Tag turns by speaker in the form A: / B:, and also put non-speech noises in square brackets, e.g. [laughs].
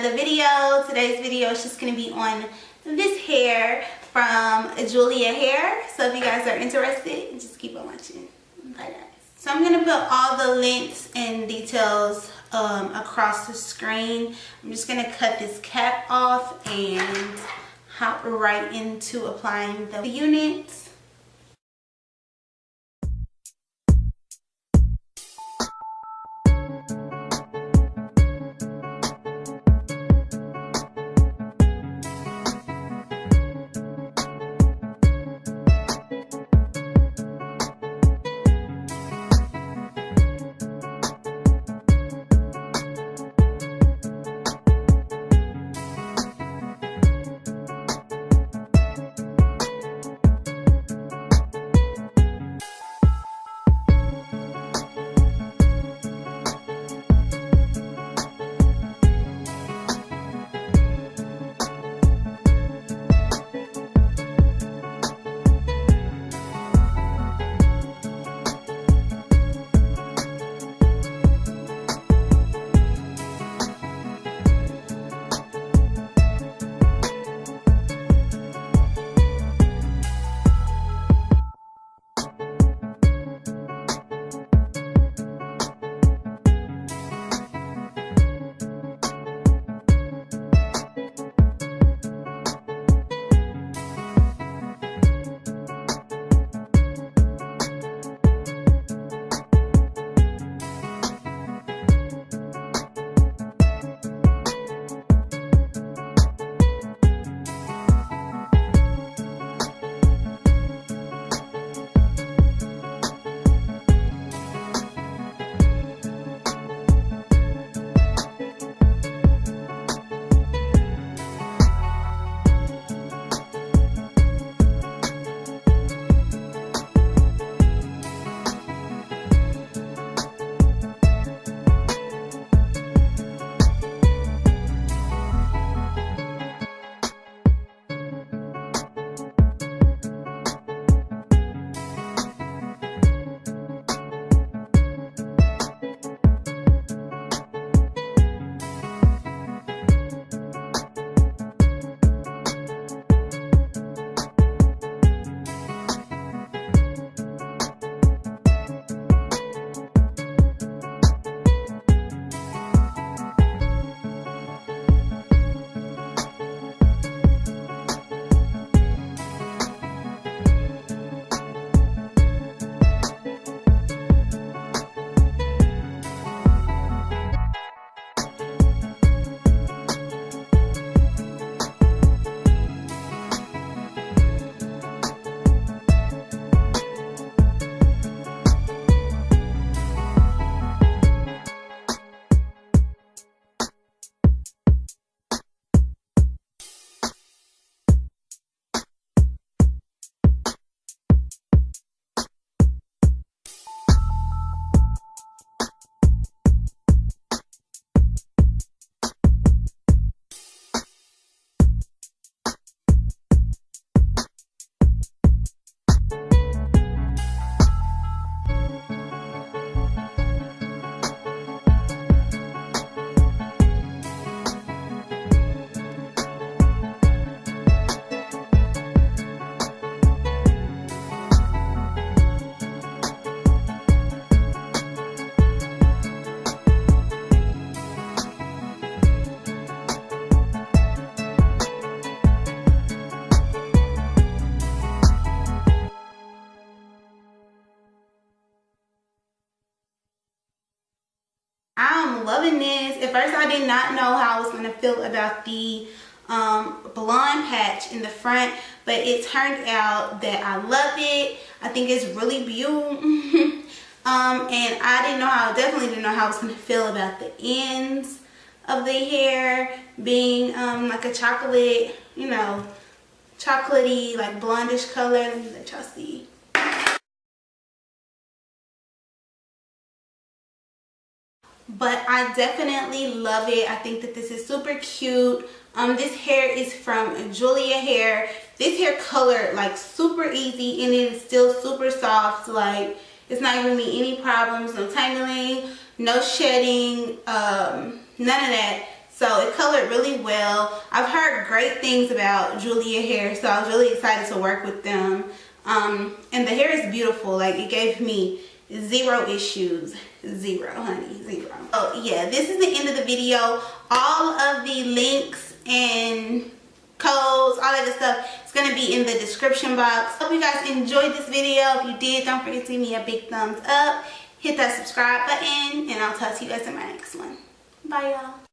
A: another video. Today's video is just going to be on this hair from Julia Hair. So if you guys are interested, just keep on watching. Bye guys. So I'm going to put all the links and details um, across the screen. I'm just going to cut this cap off and hop right into applying the units. Loving this. At first I did not know how I was going to feel about the um, blonde patch in the front, but it turned out that I love it. I think it's really beautiful. [laughs] um, and I didn't know how, definitely didn't know how I was going to feel about the ends of the hair being um, like a chocolate, you know, chocolatey, like blondish color. Let me see. But I definitely love it. I think that this is super cute. Um, this hair is from Julia Hair. This hair color like super easy and it is still super soft. Like it's not giving me any problems, no tangling, no shedding, um, none of that. So it colored really well. I've heard great things about Julia hair, so I was really excited to work with them. Um, and the hair is beautiful. Like it gave me zero issues. Zero, honey, zero. Oh yeah, this is the end of the video. All of the links and codes, all that good stuff it's going to be in the description box. Hope you guys enjoyed this video. If you did, don't forget to give me a big thumbs up. Hit that subscribe button and I'll talk to you guys in my next one. Bye y'all.